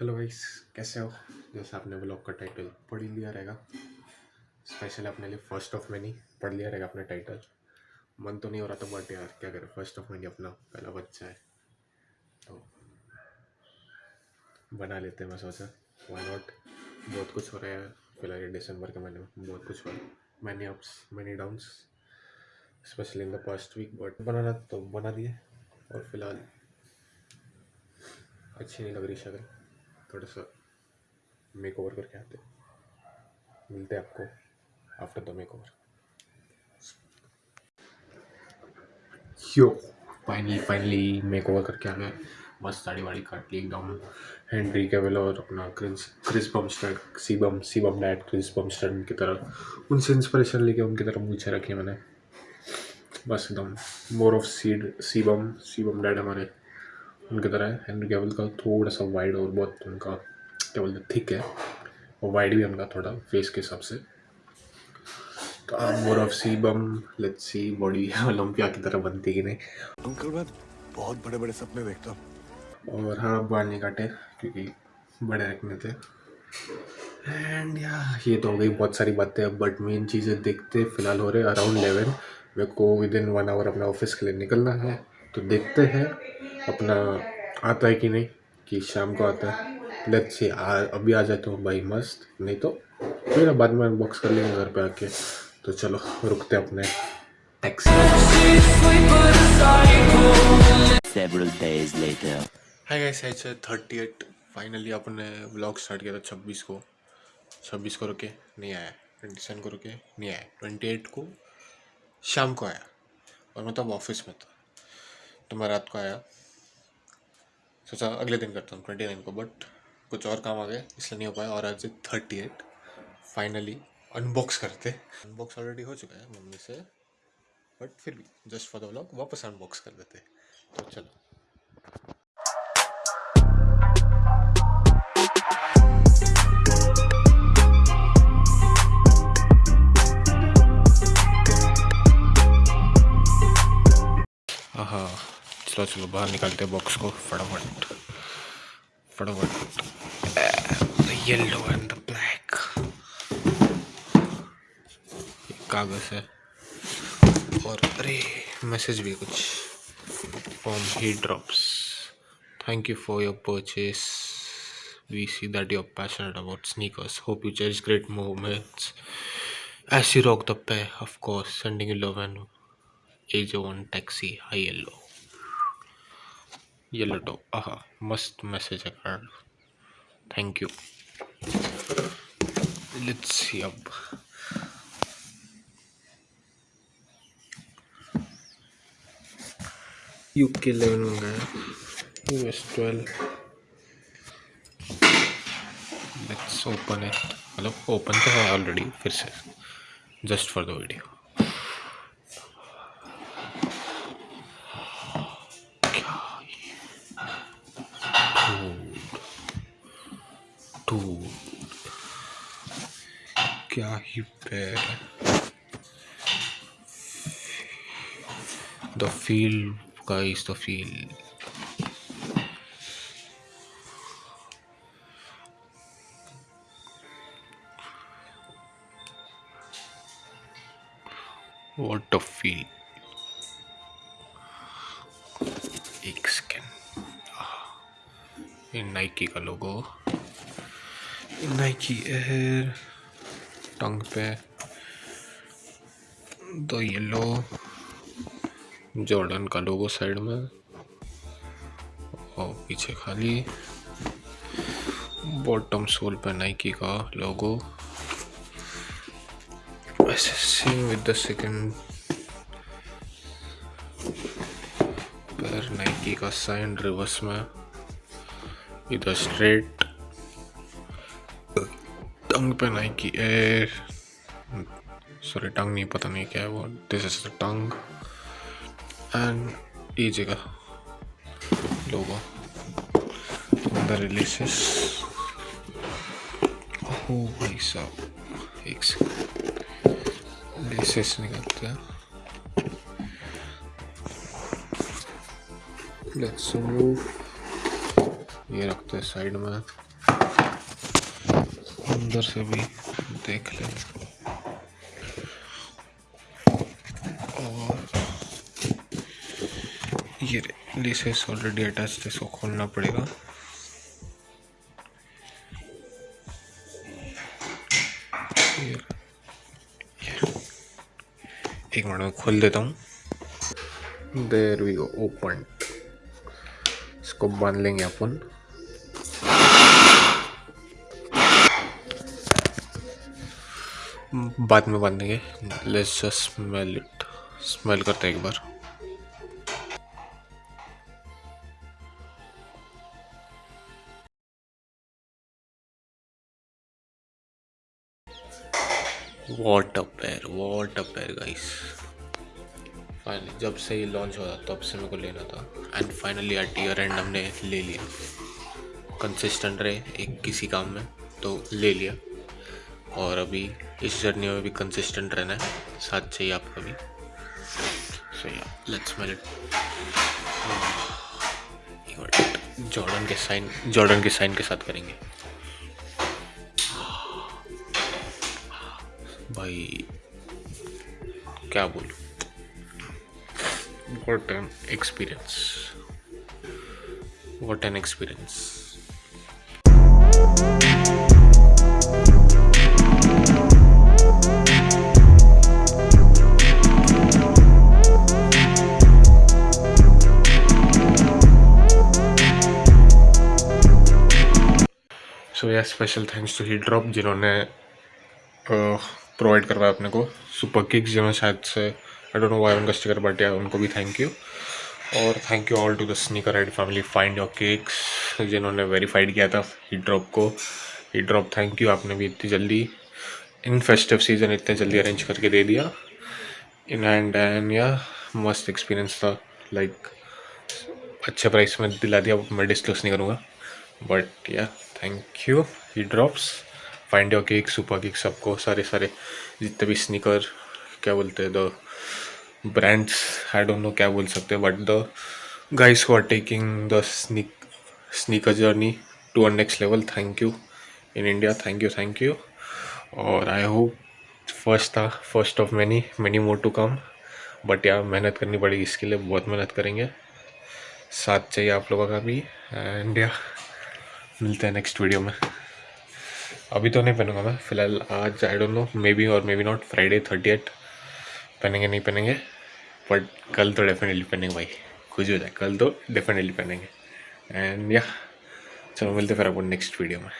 Hello guys, कैसे हो? जैसे आपने ब्लॉग का टाइटल पढ़ ही लिया रहेगा। स्पेशल अपने लिए फ़र्स्ट ऑफ़ मैनी पढ़ लिया रहेगा अपना टाइटल मन तो नहीं हो रहा था बट यार, क्या करें? फ़र्स्ट ऑफ़ मैनी अपना पहला बच्चा है। तो बना लेते हैं, मैं सोचा। वाई नॉट बहुत कुछ हो रहा है फ़िलहाल ये दिसंबर के महीने में बहुत कुछ हो रहा है। Many ups many downs specially in the past week but बनाना तो बना दिए। और फ़िलहाल अच्छी नहीं लग रही शक्ल थोड़ा सा मेक ओवर करके आते मिलते हैं आपको after the makeover yo finally finally makeover करके आ गए। बस साड़ी वाड़ी काट ली एकदम। हेनरी केवल और अपना Chris Chris Bumstead C bum C bum dad Chris Bumstead की तरह। उनसे इंस्पिरेशन लेके उनकी तरफ़ मूछे रखी मैंने। बस एकदम more of seed C bum C bum dad हमारे। उनकी तरह है। हेनरी केवल का थोड़ा सा वाइड और बहुत उनका क्या बोलते थिक है और वाइड भी उनका थोड़ा फेस के हिसाब से। तो आप more of C bum let's see body Olympia की तरह बनती कि नहीं। अंकल मैं बहुत बड़े बड़े सपने देखता हूँ। और हाँ बाल नहीं काटे क्योंकि बड़े रखने थे। एंड या ये तो हो गई बहुत सारी बातें बट मेन चीज़ें देखते फ़िलहाल हो रहे अराउंड इलेवन मेरे को विद इन वन आवर अपना ऑफ़िस के लिए निकलना है। तो देखते हैं। अपना आता है कि नहीं कि शाम को आता है। लेट्स सी अभी आ जाए तो भाई मस्त। नहीं तो फिर बाद में अनबॉक्स कर लेंगे घर पे आके। तो चलो रुकते अपने। Taxi Several days later. Hi guys आज थर्टी एट फाइनली अपने व्लॉग स्टार्ट किया था छब्बीस को। छब्बीस को रुके नहीं आया। ट्वेंटी सेवन को रुके नहीं आया। ट्वेंटी एट को शाम को आया। और मैं तब ऑफ़िस में था। तो मैं रात को आया। सोचा अगले दिन करता हूँ, ट्वेंटी नाइन को बट कुछ और काम आ गया, इसलिए नहीं हो पाया और आज थर्टी एट फाइनली अनबॉक्स करते। अनबॉक्स ऑलरेडी हो चुका है मम्मी से बट फिर भी जस्ट फॉर द व्लॉग वापस अनबॉक्स कर देते। तो चलो। चलो बाहर निकालते हैं बॉक्स को फटाफट फटाफट येलो एंड द ब्लैक कागज़ है और अरे मैसेज भी कुछ from heat drops thank you for your purchase we see that you're passionate about sneakers hope you cherish great moments as you rock the pair of course sending you love and age one taxi hi yellow yellow लटो आहा, मस्त message है card thank you let's see अब। UK eleven में गया। US twelve let's open it मतलब open तो है already फिर से। Just for the video too क्या ही पैर the feel guys the feel what a feel एक सेकेंड ये नाइकी का लोगो नाइकी एयर टंग पे दो येलो जॉर्डन का लोगो साइड में, और पीछे खाली बॉटम सोल पे नाइकी का लोगो ऐसे सेम विद द सेकंड पैर नाइकी का साइन रिवर्स में इधर स्ट्रेट टंग पे नाइकी एयर सॉरी टंग नहीं, पता नहीं क्या है वो। This is the tongue and ये जगह, लोगो द रिलीसेस ओ भाई साहब एक सेकंड लेसेस निकलते हैं। लेट्स मूव ये रखते हैं साइड में। अंदर से भी देख ले। और ये लिसेस ऑलरेडी अटैच इसको खोलना पड़ेगा। एक मिनट में खोल देता हूँ। देर वी ओपन इसको बाँध लेंगे अपन। बाद में बांधेंगे let's just smell it smell करते हैं एक बार। What a pair what a guys finally जब से ये लॉन्च हुआ तब से मेरे को लेना था। And finally at year end हमने ले लिया। कंसिस्टेंट रहे एक किसी काम में तो ले लिया। और अभी इस जर्नी में भी कंसिस्टेंट रहना है। साथ चाहिए आपका भी। So yeah let's smell it Jordan के साइन जॉर्डन के साइन के साथ करेंगे। भाई, क्या बोलूँ? What an experience what an experience. So yeah special thanks to heat drop जिन्होंने प्रोवाइड करवाया अपने को। सुपर किक्स जिन्होंने शायद से आई डोंट नो वाई उनका स्टिकर बट या उनको भी थैंक यू और thank you all to the sneaker ride family find your kicks जिन्होंने वेरीफाइड किया था हीट ड्रॉप को। हीट ड्रॉप थैंक यू आपने भी इतनी जल्दी इन फेस्टिव सीज़न इतने जल्दी अरेंज करके दे दिया। इन हैंड एंड या मस्त एक्सपीरियंस था। लाइक अच्छे प्राइस में दिला दिया। मैं डिस्कस नहीं करूँगा। But yeah thank you he drops find your cake super cake सबको, सारे सारे। जितने भी स्निकर क्या बोलते हैं the brands I don't know क्या बोल सकते हैं but the guys who are taking the sneak sneaker journey to a next level thank you in India thank you thank you और आई होप फ़र्स्ट था first of many many more to come but यार मेहनत करनी पड़ेगी इसके लिए, बहुत मेहनत करेंगे। साथ चाहिए आप लोगों का भी। एंड या मिलते हैं नेक्स्ट वीडियो में। अभी तो नहीं पहनूँगा मैं, फ़िलहाल आज I don't know maybe और maybe not Friday thirty eight पहनेंगे, नहीं पहनेंगे बट कल तो डेफिनेटली पहनेंगे भाई। खुश हो जाए, कल तो डेफिनेटली पहनेंगे। एंड या चलो मिलते फिर अपन नेक्स्ट वीडियो में।